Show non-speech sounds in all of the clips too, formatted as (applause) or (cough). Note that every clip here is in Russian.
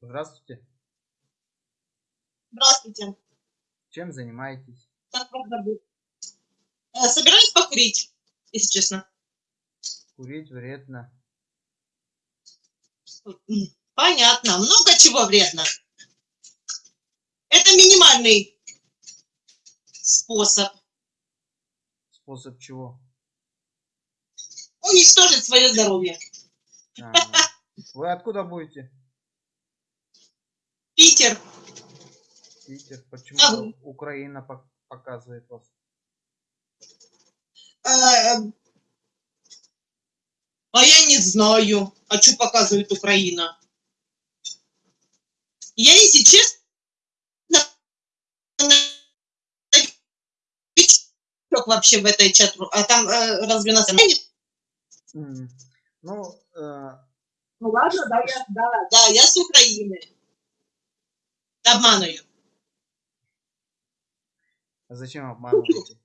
Здравствуйте. Здравствуйте. Чем занимаетесь? Как вас зовут? Э, Собираюсь покурить, если честно. Курить вредно. Понятно. Много чего вредно. Это минимальный способ Способ чего? уничтожить свое здоровье. А, Вы откуда будете? Питер. Питер. А Почему вы? Украина пок- показывает вас? Э, А я не знаю, а что показывает Украина. Я, если честно, вообще в этой чат а там э, разве нас Ну, э, Ну ладно, да, я, да, да, я с Украины. Обманываю. а зачем обманываете?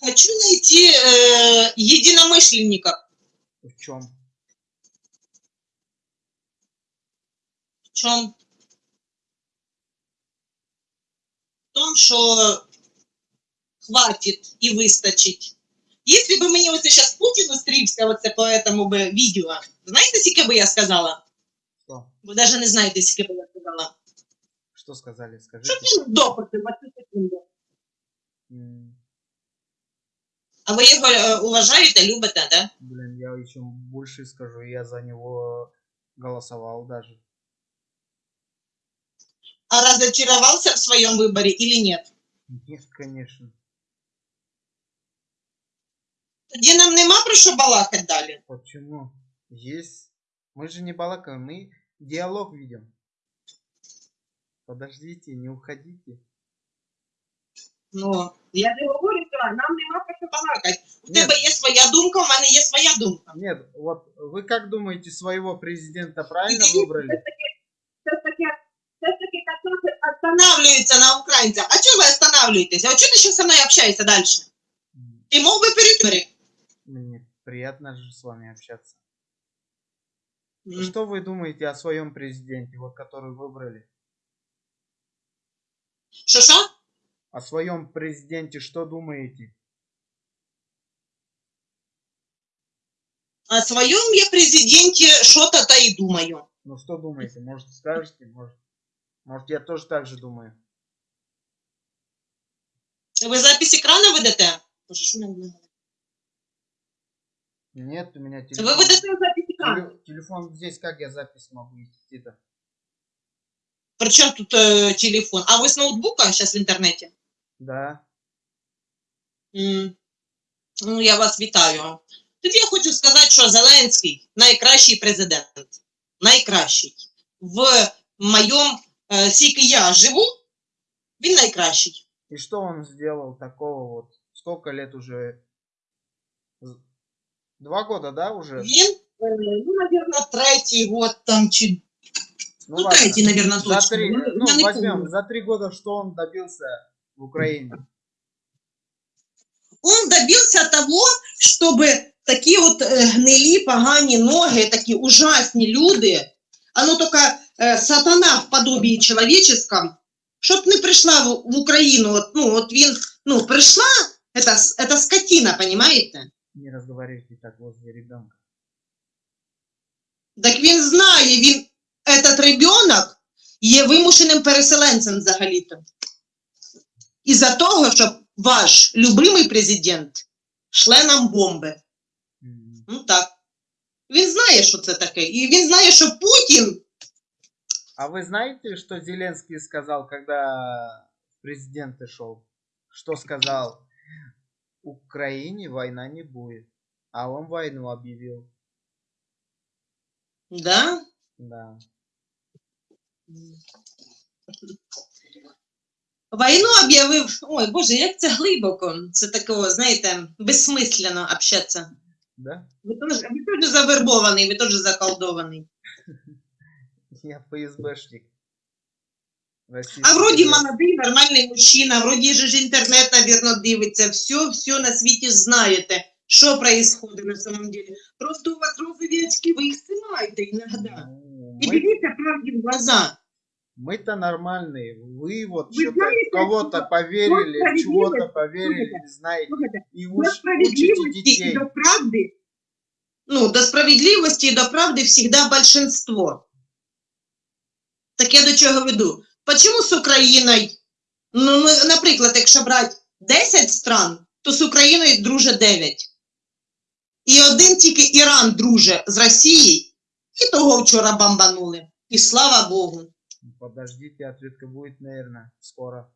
Хочу найти э, единомышленников. В чем? В чем? В том, що хватит і вистачить. Якщо б мені оце зараз Путін зустрівся оце по этому би відео, знаєте, скільки би я сказала? Что? Ви навіть не знаєте, скільки би я сказала. Что сказали? Щоб Скажите. він допити 20 секунд. М, А ви його е, уважаєте, любите, да? Блин, я еще больше скажу. Я за него голосовал даже. А разочаровался в своем выборе или нет? Нет, конечно. Тоді нам нема про що балакати далі. Почему? Есть. Мы же не балакаем, мы диалог видим. Подождите, не уходите. Ну, я не говорю, що нам нема про що балакати. У Нет. тебе є своя думка, у мене є своя думка. Нет, вот вы как думаете, своего президента правильно Извините, выбрали? Все ж таки, все ж таки кататься останавливаются на українцях. А чого ви останавливаетесь? А чого ти ще зі мною общаєшся далі? М, Ти мог би перейти? Мне приятно же с вами общаться. М. Что вы думаете о своем президенте, вот который выбрали? Що? О своем президенте что думаете? О своєму я президенті що-то та й думаю. Ну что думаете? Может скажете? Может, может я тоже так же думаю? Ви запись екрану ведете? Боже, що мене не- Нет, у меня Ви телефон. ведете запись екрану. Теле- Телефон здесь, как я запись могу вести-то? Причому тут е, телефон? А ви з ноутбука зараз в інтернеті? Да. М. Ну, я вас вітаю. Тоді я хочу сказати, що Зеленський найкращий президент. Найкращий. В моєму, е, скільки я живу, він найкращий. И что он сделал такого вот? Сколько лет уже? З- Два года, да, уже? Він, е, ну, мабуть, третій год там чи. Ну, ладно. третий, наверное, За точно. три, Ну, ну, я не возьмем, помню. за три года что он добился в Украине? Он добився того, щоб такі от е, гнилі, погані ноги, такі ужасні люди, а ну тільки е, сатана в подобії чоловіческом, щоб не прийшла в, в Україну. От, ну, от він, ну, прийшла, это, с- это скотина, понимаете? Не разговаривайте так возле ребенка. Так він знає, він, этот ребенок є вимушеним переселенцем взагалі-то. Із-за того, що ваш любимий президент шле нам бомби. М, Ну так. Він знає, що це таке. І він знає, що Путін. А вы знаете, что Зеленский сказал, когда в президенты шел? Что сказал? Украине война не будет. А он войну объявил. Да? Да. Війну об'явив. Ой, Боже, як це глибоко. Це такого, знаєте, безсмислено общатися. Да? Ви теж, ви теж завербований, ви теж заколдований. (laughs) Я ФСБшник. Российский А вроді президент. молодий, нормальний мужчина, вроді же ж інтернет, навірно, дивиться. Все, все на світі знаєте. Что происходит на самом деле? Просто у вас розовые очки, вы их снимаете иногда. Ну, И мы- берите правде в глаза. Мы-то нормальные. Вы вот Вы что-то знаете, кого-то что поверили, в чего-то справедливость- поверили, слушайте, не знаете. Слухайте, И до уж учите справедливости детей. и до правды, ну, до справедливости и до правды всегда большинство. Так я до чого веду? Почему з Україною, ну, ну, наприклад, якщо брати 10 стран, то з Україною друже 9. І один тільки Іран друже з Росією, і того вчора бомбанули. І слава Богу. Ну, Подождите, ответка будет, наверное, скоро.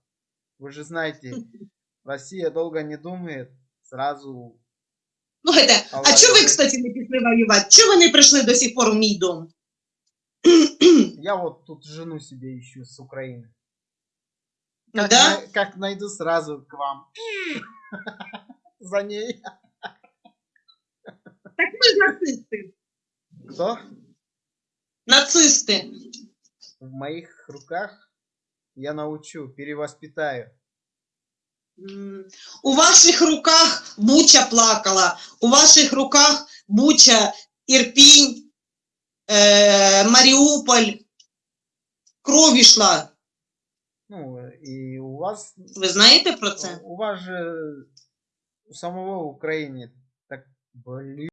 Вы же знаете, (laughs) Россия долго не думает, сразу... Слухайте, а чого ви, кстати, не пішли воювати? Чого ви не прийшли до сих пор в мій дом? Я вот тут жену себе ищу с Украины. Как, Да? най- как найду сразу к вам. (laughs) За ней. Так ми ж нацисти. Кто? Нацисти. В моих руках я научу, перевоспитаю. У ваших руках Буча плакала, у ваших руках Буча, Ірпінь, е, Маріуполь. Кров ішла. Ну, и у вас, Ви знаєте про це? у вас же у самого в Україні так, блин.